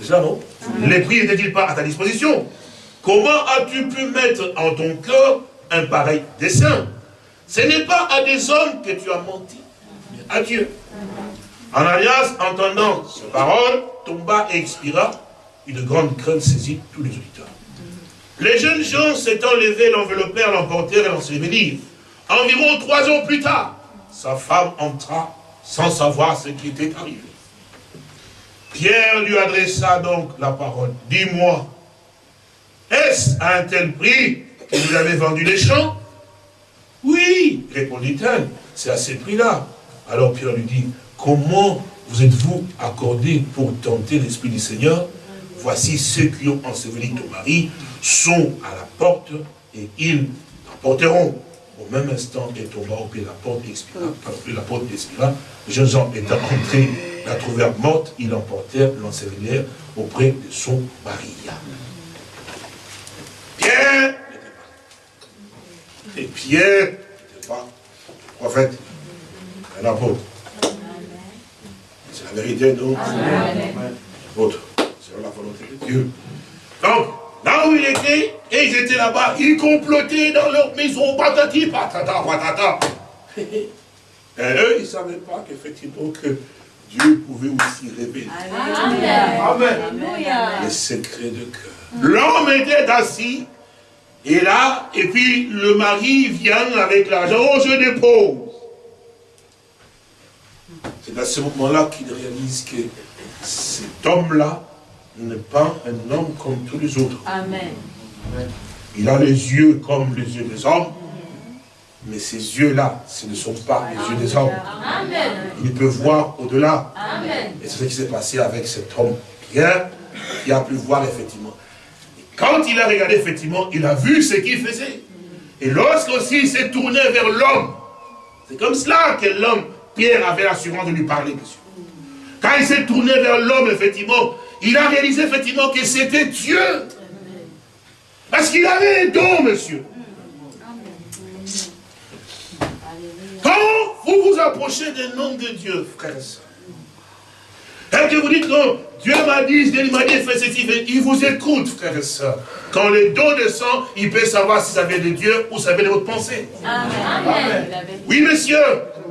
S3: C'est ça, non? Les prix n'étaient-ils pas à ta disposition? Comment as-tu pu mettre en ton cœur un pareil dessein? Ce n'est pas à des hommes que tu as menti, mais à Dieu. Ananias, entendant ces paroles, tomba et expira. Une grande crainte saisit tous les auditeurs. Les jeunes gens s'étant levés, l'enveloppèrent, l'emportèrent et l'ensevelirent. Environ trois ans plus tard, sa femme entra sans savoir ce qui était arrivé. Pierre lui adressa donc la parole. Dis-moi, est-ce à un tel prix que vous avez vendu les champs? Oui, répondit-elle, c'est à ce prix-là. Alors Pierre lui dit, comment vous êtes-vous accordé pour tenter l'Esprit du Seigneur? Voici ceux qui ont enseveli ton mari sont à la porte et ils t'emporteront. Au même instant, il tomba au pied de la porte expira, la porte jeunes gens étant entrés, la trouvèrent morte, ils l'emportèrent, l'ensevelèrent auprès de son mari. Pierre n'était pas. Et Pierre n'était pas prophète, un apôtre. C'est la vérité, donc. Autre. C'est la volonté de Dieu. Donc, là où il était, et ils étaient là-bas, ils complotaient dans leur maison, patati, patata, patata. Et eux, ils ne savaient pas qu'effectivement que Dieu pouvait aussi révéler Amen. les secrets de cœur. L'homme était assis, et là, et puis le mari vient avec l'argent, oh je dépose. C'est à ce moment-là qu'il réalise que cet homme-là n'est pas un homme comme tous les autres. Amen. Il a les yeux comme les yeux des hommes, mais ces yeux-là, ce ne sont pas les yeux des hommes. Amen. Il peut voir au-delà. Et c'est ce qui s'est passé avec cet homme Pierre, qui a pu voir effectivement. Et quand il a regardé effectivement, il a vu ce qu'il faisait. Et lorsqu'aussi il s'est tourné vers l'homme, c'est comme cela que l'homme Pierre avait l'assurance de lui parler, monsieur. Quand il s'est tourné vers l'homme, effectivement, il a réalisé effectivement que c'était Dieu. Parce qu'il avait un don, monsieur. Quand vous vous approchez des noms de Dieu, frère et que vous dites, non, Dieu m'a dit, Dieu m'a dit, fais ceci, il vous écoute, frère et soeur. Quand le don descend, il peut savoir si ça vient de Dieu ou ça vient de votre pensée. Amen. Oui, monsieur.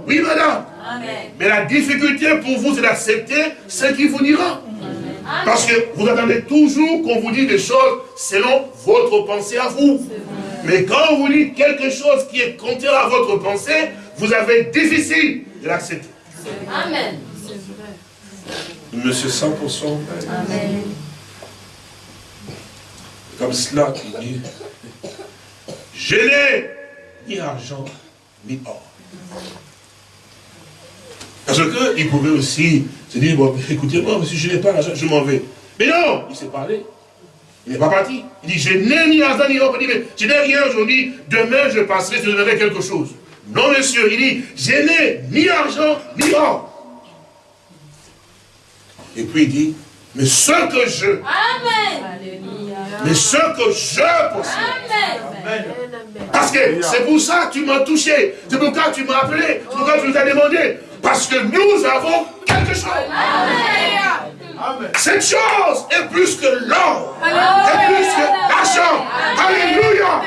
S3: Oui, madame. Mais la difficulté pour vous, c'est d'accepter ce qu'il vous dira. Parce que vous attendez toujours qu'on vous dise des choses selon votre pensée à vous. Mais quand on vous dit quelque chose qui est contraire à votre pensée, vous avez difficile de l'accepter.
S4: Amen.
S2: Monsieur 100% Amen. Comme cela qui dit, je n'ai ni argent, ni or. Parce qu'il pouvait aussi se dire, bon, écoutez-moi, monsieur, je n'ai pas l'argent, je m'en vais. Mais non, il s'est parlé. Il n'est pas parti. Il dit, je n'ai ni argent ni or. Il dit, mais je n'ai rien aujourd'hui, demain je passerai, je donnerai quelque chose. Non, monsieur, il dit, je n'ai ni argent ni or. Et puis il dit, mais ce que je.
S4: Amen.
S2: Mais ce que je possède. Amen. Parce que c'est pour ça que tu m'as touché. C'est pour ça que tu m'as appelé. C'est pour ça que tu nous as demandé. Parce que nous avons quelque chose. Amen. Cette chose est plus que l'or, est plus que l'argent. Alléluia.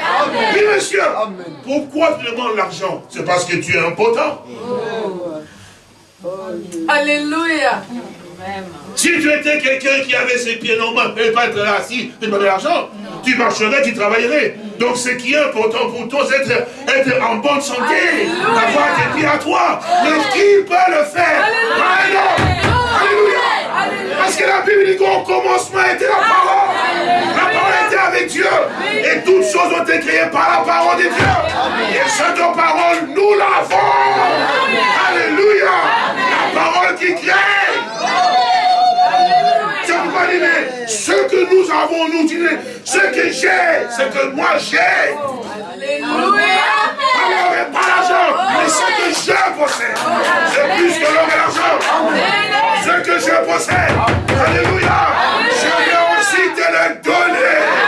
S2: Oui, monsieur. Pourquoi tu demandes l'argent? C'est parce que tu es impotent.
S5: Oh. Alléluia.
S3: Si tu étais quelqu'un qui avait ses pieds normaux, ne pas être là assis, tu de l'argent, tu marcherais, tu travaillerais. Donc ce qui est important pour toi, c'est être, être, en bonne santé, avoir tes pieds à toi. Mais qui peut le faire Alléluia. Parce que la Bible dit qu'au commencement était la parole. La parole était avec Dieu. Et toutes choses ont été créées par la parole de Dieu. Et cette parole, nous l'avons. Alléluia. Ce que nous avons, nous dirons, ce que j'ai, ce que moi j'ai. Alléluia. Pas pas l'argent, mais ce que je possède. C'est plus que l'or et l'argent. Ce que je possède. Alléluia. Je vais aussi te le donner.